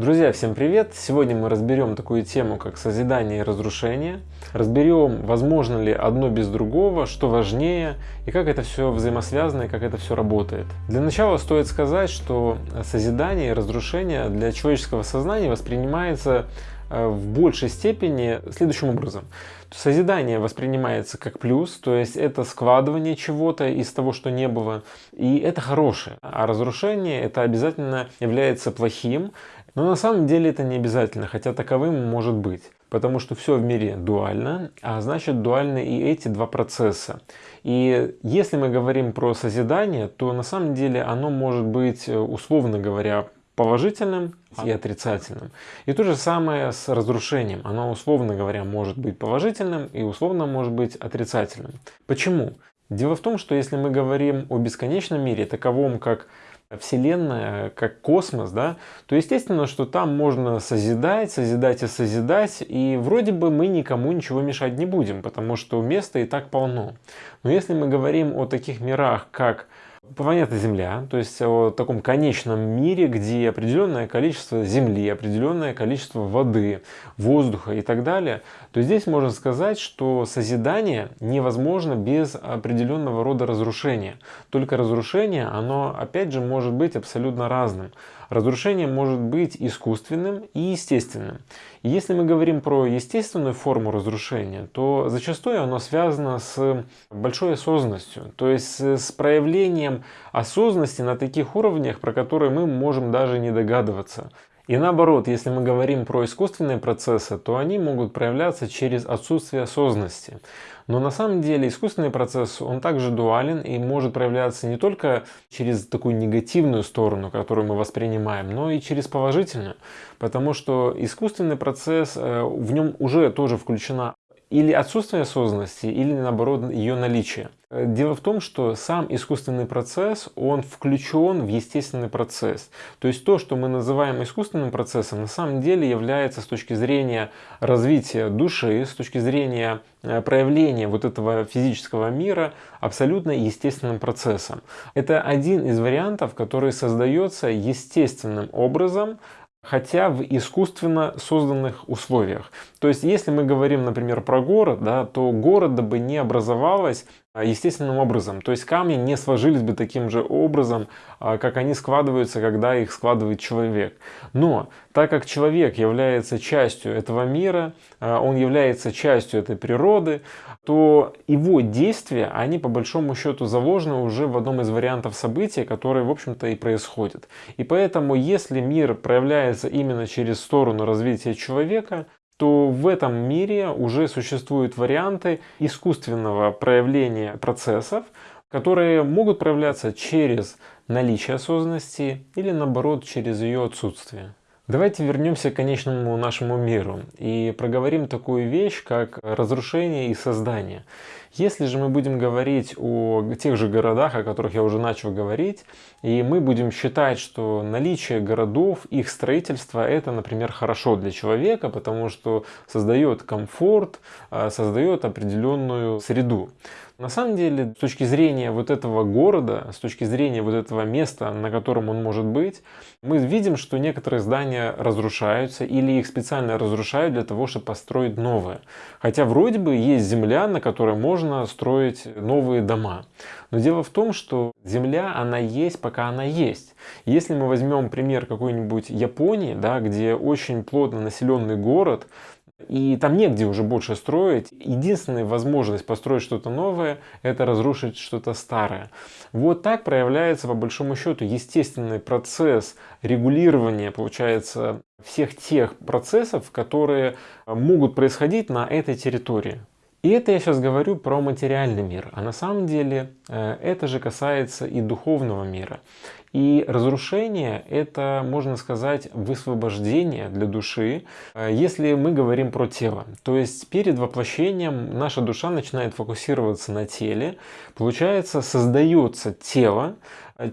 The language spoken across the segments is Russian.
Друзья, всем привет! Сегодня мы разберем такую тему, как созидание и разрушение. Разберем, возможно ли одно без другого, что важнее, и как это все взаимосвязано, и как это все работает. Для начала стоит сказать, что созидание и разрушение для человеческого сознания воспринимается Э, в большей степени следующим образом. Созидание воспринимается как плюс, то есть это складывание чего-то из того, что не было, и это хорошее. А разрушение это обязательно является плохим, но на самом деле это не обязательно, хотя таковым может быть. Потому что все в мире дуально, а значит дуальны и эти два процесса. И если мы говорим про созидание, то на самом деле оно может быть, э, условно говоря, положительным и отрицательным. И то же самое с разрушением. Оно, условно говоря, может быть положительным и условно может быть отрицательным. Почему? Дело в том, что если мы говорим о бесконечном мире, таковом как Вселенная, как космос, да, то естественно, что там можно созидать, созидать и созидать, и вроде бы мы никому ничего мешать не будем, потому что места и так полно. Но если мы говорим о таких мирах, как планета Земля, то есть о таком конечном мире, где определенное количество Земли, определенное количество воды, воздуха и так далее, то здесь можно сказать, что созидание невозможно без определенного рода разрушения. Только разрушение, оно опять же может быть абсолютно разным. Разрушение может быть искусственным и естественным. Если мы говорим про естественную форму разрушения, то зачастую оно связано с большой осознанностью, то есть с проявлением осознанности на таких уровнях, про которые мы можем даже не догадываться. И наоборот, если мы говорим про искусственные процессы, то они могут проявляться через отсутствие осознанности. Но на самом деле искусственный процесс, он также дуален и может проявляться не только через такую негативную сторону, которую мы воспринимаем, но и через положительную. Потому что искусственный процесс, э, в нем уже тоже включена или отсутствие осознанности, или наоборот ее наличие. Э, дело в том, что сам искусственный процесс, он включен в естественный процесс. То есть то, что мы называем искусственным процессом, на самом деле является с точки зрения развития души, с точки зрения э, проявления вот этого физического мира абсолютно естественным процессом. Это один из вариантов, который создается естественным образом, хотя в искусственно созданных условиях. То есть, если мы говорим, например, про город, да, то города бы не образовалось естественным образом. То есть камни не сложились бы таким же образом, а, как они складываются, когда их складывает человек. Но так как человек является частью этого мира, а, он является частью этой природы, то его действия, они по большому счету заложены уже в одном из вариантов события, которые в общем-то и происходят. И поэтому если мир проявляется именно через сторону развития человека, то в этом мире уже существуют варианты искусственного проявления процессов, которые могут проявляться через наличие осознанности или наоборот через ее отсутствие. Давайте вернемся к конечному нашему миру и проговорим такую вещь, как разрушение и создание. Если же мы будем говорить о тех же городах, о которых я уже начал говорить, и мы будем считать, что наличие городов, их строительство, это, например, хорошо для человека, потому что создает комфорт, а, создает определенную среду. На самом деле, с точки зрения вот этого города, с точки зрения вот этого места, на котором он может быть, мы видим, что некоторые здания разрушаются или их специально разрушают для того, чтобы построить новые. Хотя вроде бы есть земля, на которой можно строить новые дома. Но дело в том, что земля, она есть, пока она есть. Если мы возьмем пример какой-нибудь Японии, да, где очень плотно населенный город, и там негде уже больше строить. Единственная возможность построить что-то новое – это разрушить что-то старое. Вот так проявляется, по большому счету, естественный процесс регулирования, получается, всех тех процессов, которые могут происходить на этой территории. И это я сейчас говорю про материальный мир, а на самом деле э, это же касается и духовного мира. И разрушение – это, можно сказать, высвобождение для души, э, если мы говорим про тело. То есть перед воплощением наша душа начинает фокусироваться на теле, получается, создается тело,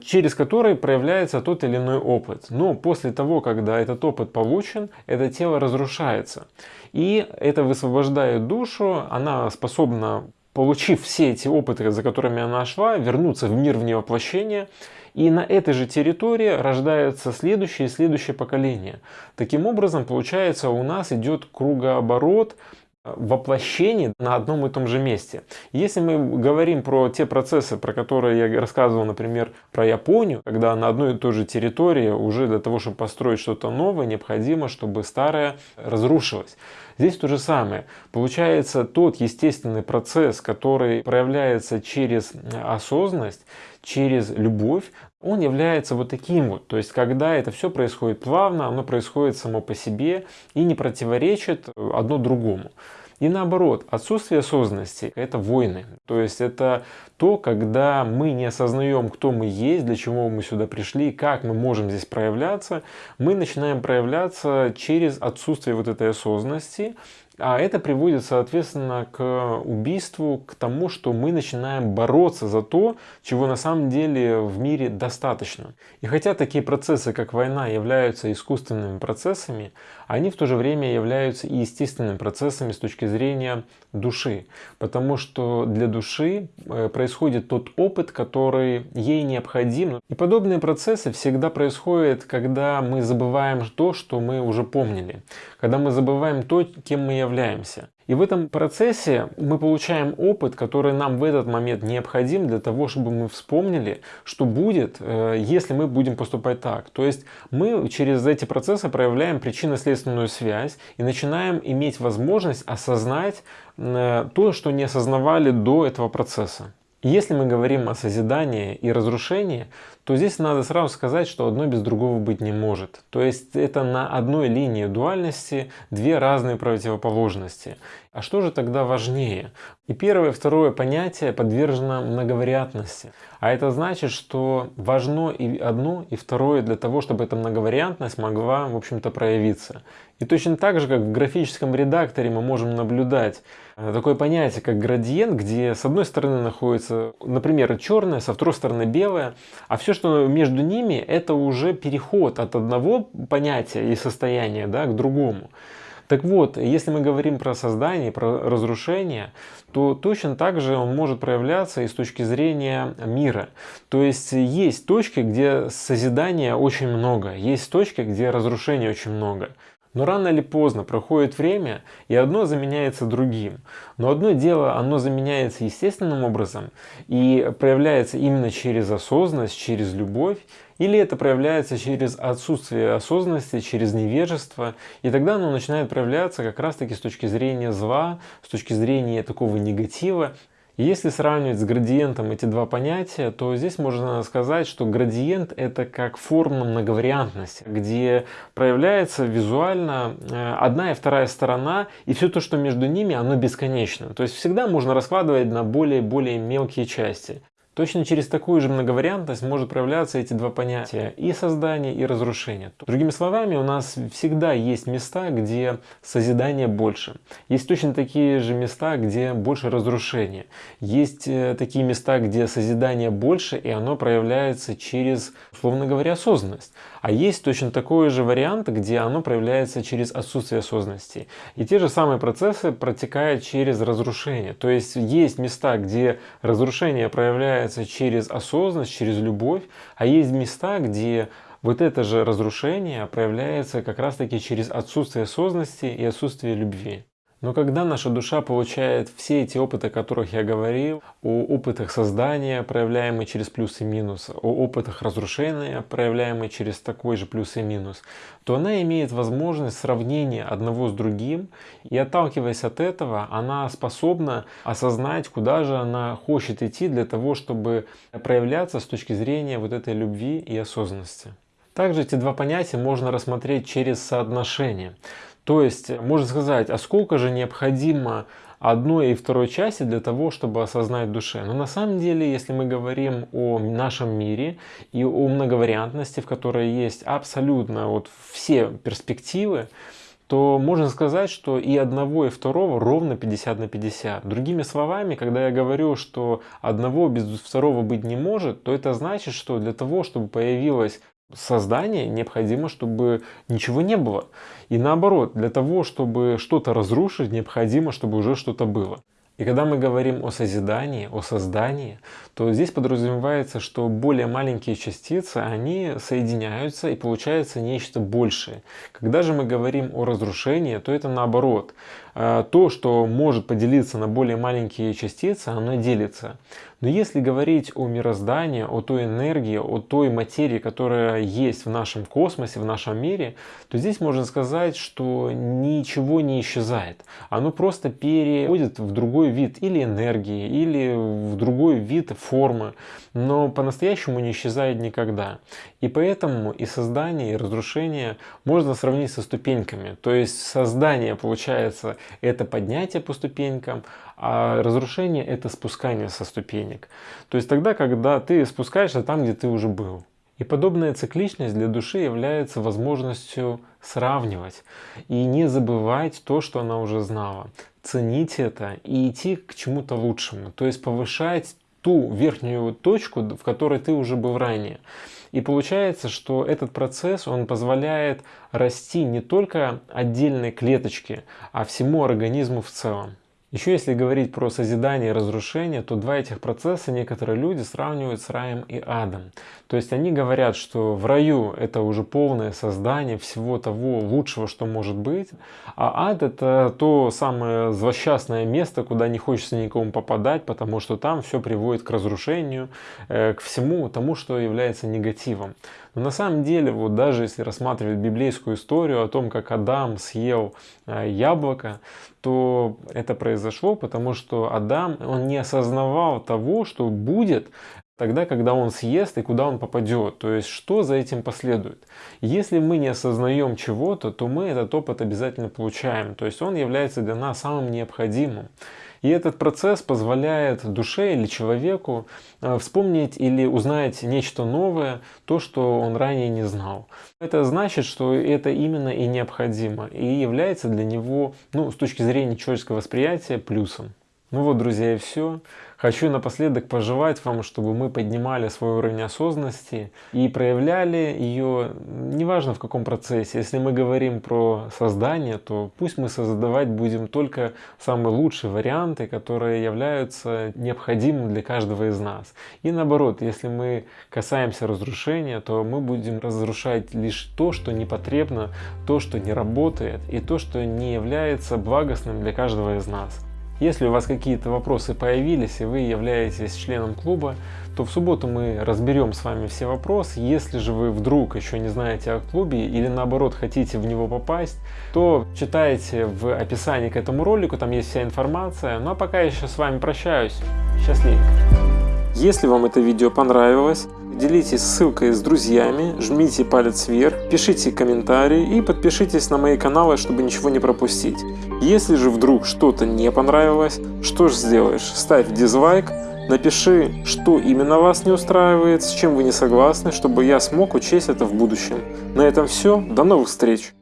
через которое проявляется тот или иной опыт. Но после того, когда этот опыт получен, это тело разрушается. И это высвобождает душу, она способна получив все эти опыты, за которыми она шла, вернуться в мир вне воплощения, и на этой же территории рождается следующее и следующее поколение. Таким образом, получается, у нас идет кругооборот воплощений на одном и том же месте. Если мы говорим про те процессы, про которые я рассказывал, например, про Японию, когда на одной и той же территории уже для того, чтобы построить что-то новое, необходимо, чтобы старое разрушилось. Здесь то же самое. Получается тот естественный процесс, который проявляется через осознанность, через любовь, он является вот таким вот. То есть, когда это все происходит плавно, оно происходит само по себе и не противоречит одно другому. И наоборот, отсутствие осознанности – это войны. То есть это то, когда мы не осознаем, кто мы есть, для чего мы сюда пришли, как мы можем здесь проявляться, мы начинаем проявляться через отсутствие вот этой осознанности, а это приводит, соответственно, к убийству, к тому, что мы начинаем бороться за то, чего на самом деле в мире достаточно. И хотя такие процессы, как война, являются искусственными процессами, они в то же время являются и естественными процессами с точки зрения души. Потому что для души э, происходит тот опыт, который ей необходим. И подобные процессы всегда происходят, когда мы забываем то, что мы уже помнили. Когда мы забываем то, кем мы являемся. И в этом процессе мы получаем опыт, который нам в этот момент необходим для того, чтобы мы вспомнили, что будет, э, если мы будем поступать так. То есть мы через эти процессы проявляем причинно-следственную связь и начинаем иметь возможность осознать э, то, что не осознавали до этого процесса. Если мы говорим о созидании и разрушении, то здесь надо сразу сказать, что одно без другого быть не может. То есть это на одной линии дуальности две разные противоположности. А что же тогда важнее? И первое второе понятие подвержено многовариантности. А это значит, что важно и одно, и второе для того, чтобы эта многовариантность могла, в общем-то, проявиться. И точно так же, как в графическом редакторе мы можем наблюдать э, такое понятие, как градиент, где с одной стороны находится, например, черное, со второй стороны белое, а все, что между ними, это уже переход от одного понятия и состояния да, к другому. Так вот, если мы говорим про создание, про разрушение, то точно так же он может проявляться и с точки зрения мира. То есть есть точки, где созидания очень много, есть точки, где разрушения очень много. Но рано или поздно проходит время, и одно заменяется другим. Но одно дело, оно заменяется естественным образом и проявляется именно через осознанность, через любовь, или это проявляется через отсутствие осознанности, через невежество, и тогда оно начинает проявляться как раз-таки с точки зрения зла, с точки зрения такого негатива, если сравнивать с градиентом эти два понятия, то здесь можно сказать, что градиент это как форма многовариантности, где проявляется визуально э, одна и вторая сторона, и все то, что между ними, оно бесконечно. То есть всегда можно раскладывать на более-более мелкие части. Точно через такую же многовариантность может проявляться эти два понятия и создание, и разрушение. Другими словами, у нас всегда есть места, где созидание больше. Есть точно такие же места, где больше разрушения. Есть э, такие места, где созидание больше, и оно проявляется через, условно говоря, осознанность. А есть точно такой же вариант, где оно проявляется через отсутствие осознанности. И те же самые процессы протекают через разрушение. То есть есть места, где разрушение проявляется через осознанность, через любовь, а есть места, где вот это же разрушение проявляется как раз таки через отсутствие осознанности и отсутствие любви. Но когда наша душа получает все эти опыты, о которых я говорил, о опытах создания, проявляемые через плюс и минус, о опытах разрушения, проявляемые через такой же плюс и минус, то она имеет возможность сравнения одного с другим, и отталкиваясь от этого, она способна осознать, куда же она хочет идти для того, чтобы проявляться с точки зрения вот этой любви и осознанности. Также эти два понятия можно рассмотреть через соотношение. То есть можно сказать, а сколько же необходимо одной и второй части для того, чтобы осознать душе. Но на самом деле, если мы говорим о нашем мире и о многовариантности, в которой есть абсолютно вот все перспективы, то можно сказать, что и одного, и второго ровно 50 на 50. Другими словами, когда я говорю, что одного без второго быть не может, то это значит, что для того, чтобы появилась создание необходимо, чтобы ничего не было. И наоборот, для того, чтобы что-то разрушить, необходимо, чтобы уже что-то было. И когда мы говорим о созидании, о создании, то здесь подразумевается, что более маленькие частицы, они соединяются и получается нечто большее. Когда же мы говорим о разрушении, то это наоборот. А, то, что может поделиться на более маленькие частицы, оно делится. Но если говорить о мироздании, о той энергии, о той материи, которая есть в нашем космосе, в нашем мире, то здесь можно сказать, что ничего не исчезает. Оно просто переходит в другой вид или энергии, или в другой вид формы, но по-настоящему не исчезает никогда. И поэтому и создание, и разрушение можно сравнить со ступеньками. То есть создание, получается, это поднятие по ступенькам, а разрушение это спускание со ступенек. То есть тогда, когда ты спускаешься там, где ты уже был. И подобная цикличность для души является возможностью сравнивать и не забывать то, что она уже знала. Ценить это и идти к чему-то лучшему. То есть повышать ту верхнюю точку, в которой ты уже был ранее. И получается, что этот процесс, он позволяет расти не только отдельной клеточке, а всему организму в целом. Еще если говорить про созидание и разрушение, то два этих процесса некоторые люди сравнивают с раем и адом. То есть они говорят, что в раю это уже полное создание всего того лучшего, что может быть, а ад это то самое злосчастное место, куда не хочется никому попадать, потому что там все приводит к разрушению, э, к всему тому, что является негативом. Но на самом деле, вот даже если рассматривать библейскую историю о том, как Адам съел э, яблоко, то это произошло, потому что Адам, он не осознавал того, что будет тогда, когда он съест и куда он попадет, то есть что за этим последует. Если мы не осознаем чего-то, то мы этот опыт обязательно получаем, то есть он является для нас самым необходимым. И этот процесс позволяет душе или человеку э, вспомнить или узнать нечто новое, то, что он ранее не знал. Это значит, что это именно и необходимо, и является для него, ну, с точки зрения человеческого восприятия, плюсом. Ну вот, друзья, и все. Хочу напоследок пожелать вам, чтобы мы поднимали свой уровень осознанности и проявляли ее, неважно в каком процессе. Если мы говорим про создание, то пусть мы создавать будем только самые лучшие варианты, которые являются необходимым для каждого из нас. И наоборот, если мы касаемся разрушения, то мы будем разрушать лишь то, что непотребно, то, что не работает и то, что не является благостным для каждого из нас. Если у вас какие-то вопросы появились и вы являетесь членом клуба, то в субботу мы разберем с вами все вопросы. Если же вы вдруг еще не знаете о клубе или наоборот хотите в него попасть, то читайте в описании к этому ролику, там есть вся информация. Ну а пока я еще с вами прощаюсь. Счастливенько! Если вам это видео понравилось, делитесь ссылкой с друзьями, жмите палец вверх, пишите комментарии и подпишитесь на мои каналы, чтобы ничего не пропустить. Если же вдруг что-то не понравилось, что же сделаешь? Ставь дизлайк, напиши, что именно вас не устраивает, с чем вы не согласны, чтобы я смог учесть это в будущем. На этом все, до новых встреч!